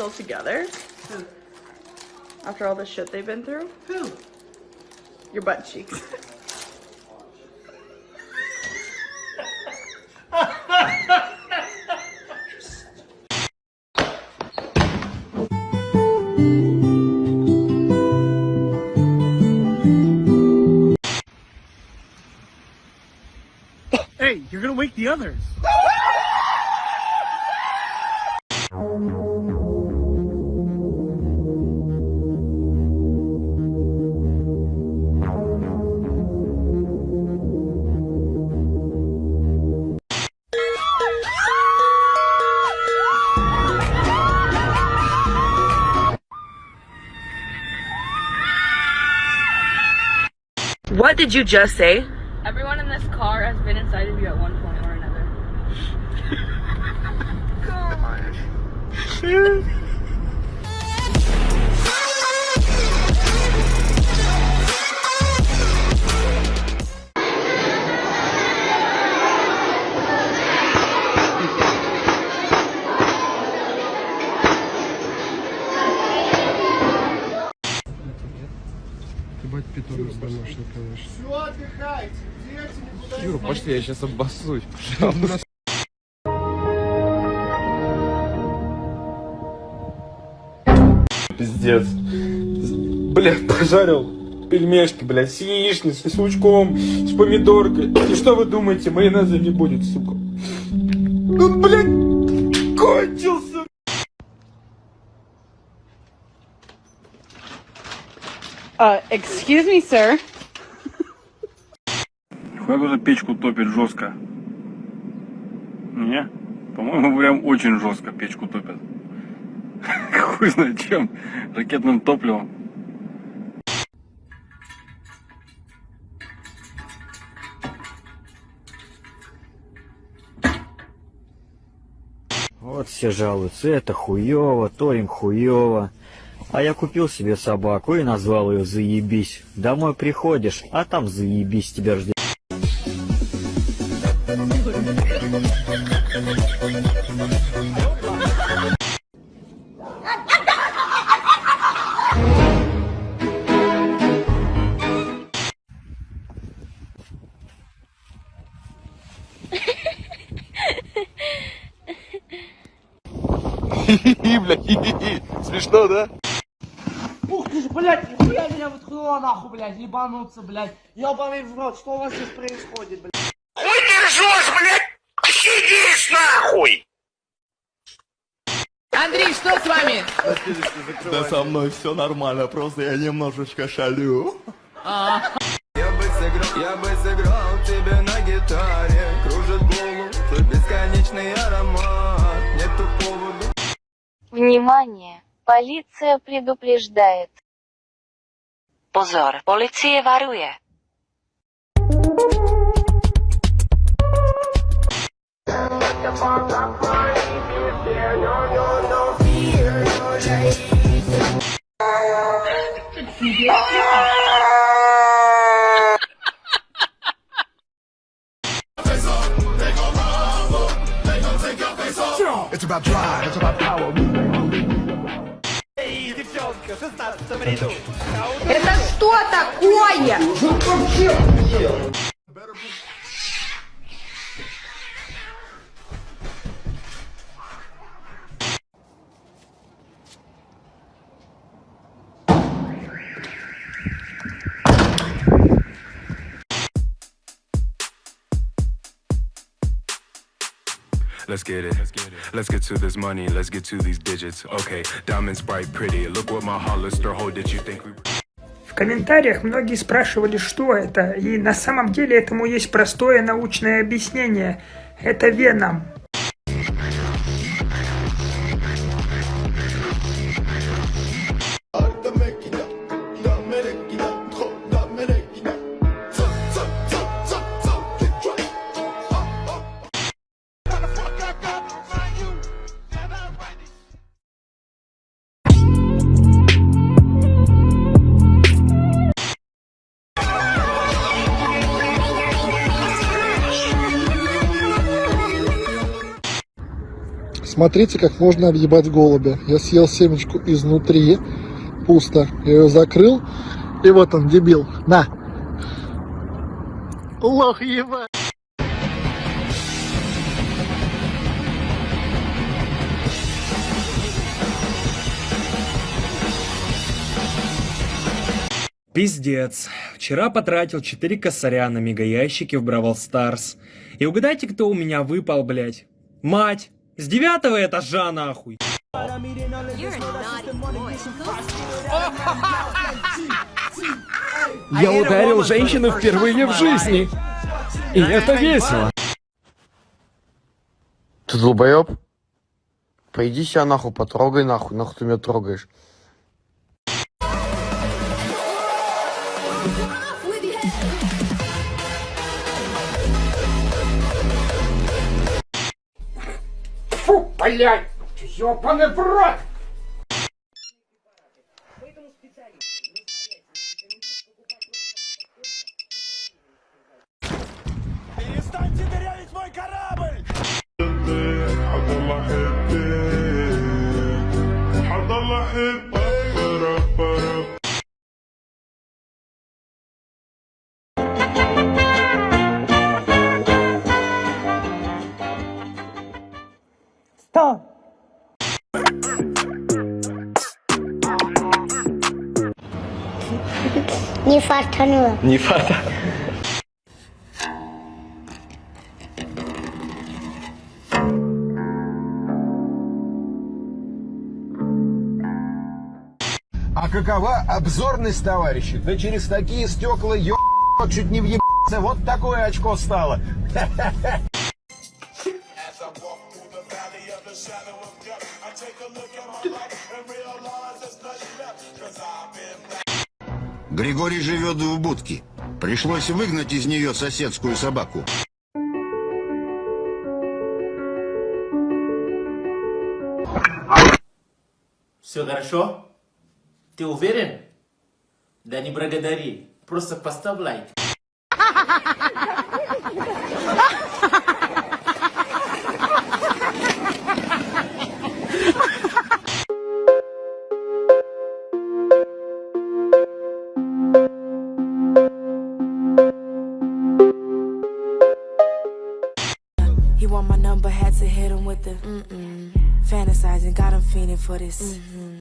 still together? Who? After all the shit they've been through? Who? Your butt cheeks. Hey, you're gonna wake the others. did you just say? Everyone in this car has been inside of you at one point or another. питомец домашний, конечно. Все, отдыхайте. Дети никуда Юра, пошли, я сейчас обоссусь, пожалуйста. Пиздец. Блядь, пожарил пельмешки, блядь, с яичницей, с лучком, с помидоркой. И что вы думаете, майонеза не будет, сука? Ну, блядь, Uh, excuse me, sir. Нихуя кто-то печку топит жестко. Не? По-моему, прям очень жестко печку топят. Хуй знает чем. Ракетным топливом. Вот все жалуются, это хуево, то им хуево. А я купил себе собаку и назвал ее Заебись. Домой приходишь, а там заебись тебя ждет. Смешно, да? Ух ты ж, блядь, нихуя меня выткнуло нахуй, блядь, ебануться, блядь. Ебаный в рот, что у вас здесь происходит, блядь? Андрей, что с вами? Да со мной все нормально, просто я немножечко шалю. Я бы сыграл, я бы сыграл тебе на гитаре Кружит голову твой бесконечный аромат Нету повода Внимание! Полиция предупреждает. Pozor, policie varuje. It's about drive, it's about power. Это что такое? Let's get it. Let's get to this money. Let's get to these digits. Okay, diamonds bright, pretty. Look what my Hollister hold. Did you think we? Комментариях многие спрашивали, что это, и на самом деле этому есть простое научное объяснение. Это веном. Смотрите, как можно объебать голубя. Я съел семечку изнутри, пусто. Я ее закрыл, и вот он, дебил. На. Лох ебать. Пиздец. Вчера потратил 4 косаря на мегаящики в Бравл Старс. И угадайте, кто у меня выпал, блядь? Мать! С девятого этажа, нахуй! Я ударил женщину впервые в жизни. И это весело. Ты долбоеб? Пойди себя нахуй, потрогай нахуй, нахуй ты меня трогаешь. Фу, блядь! Ёбаный в рот! Перестаньте дырявить мой корабль! Стоп! Не фартануло. Не фата. А какова обзорность, товарищи? Да через такие стекла ё... чуть не въебаться. Вот такое очко стало. Григорий живет в будке. Пришлось выгнать из нее соседскую собаку. Все хорошо? Ты уверен? Да не благодари. Просто поставь лайк. for this. Mm-hmm.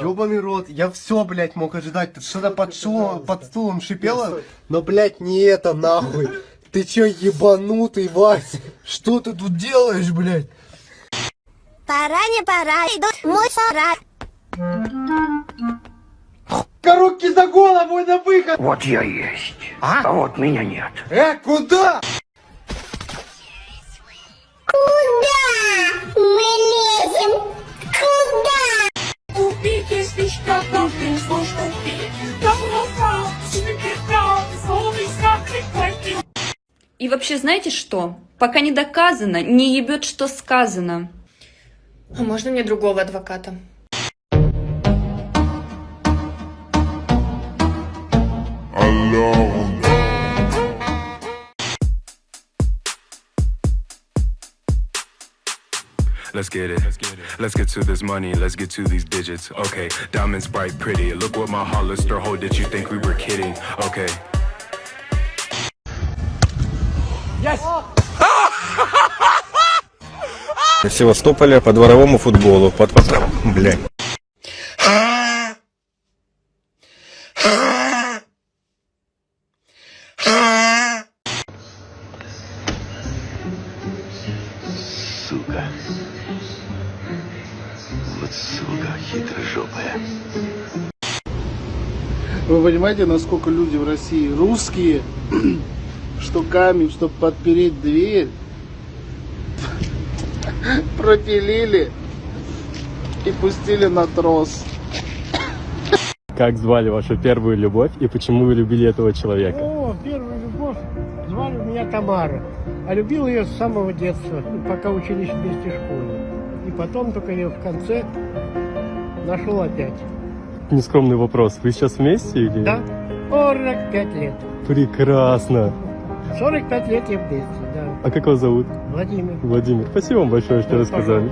Ёбаный рот, я все, блядь, мог ожидать. Тут что-то под, шо, под стулом шипело, но, блядь, не это, нахуй. Ты чё, ебанутый, Вась? Что ты тут делаешь, блядь? Пора, не пора, идут мой сарай. Коробки за голову на выход! Вот я есть. А? вот меня нет. Э, куда? Куда мы лезем? Куда? Свечка, должен слушать И вообще, знаете что? Пока не доказано, не ебет, что сказано. А можно мне другого адвоката? Let's get it. Let's get to this money. Let's get to these digits. Okay, diamonds bright, pretty. Look what my Hollister hold. Did you think we were kidding? Okay. В Севастополе по дворовому футболу. Под... Блядь. Сука хитрожопая. Вы понимаете, насколько люди в России русские, что камень, чтобы подпереть дверь, пропилили и пустили на трос. Как звали вашу первую любовь и почему вы любили этого человека? О, первую любовь звали меня Тамара. А любил ее с самого детства, пока учились вместе в школе. И потом только ее в конце нашел опять. нескромный вопрос. Вы сейчас вместе или? Да, 45 лет. Прекрасно. 45 лет я вместе, да. А как вас зовут? Владимир. Владимир. Спасибо вам большое, что Да, рассказали.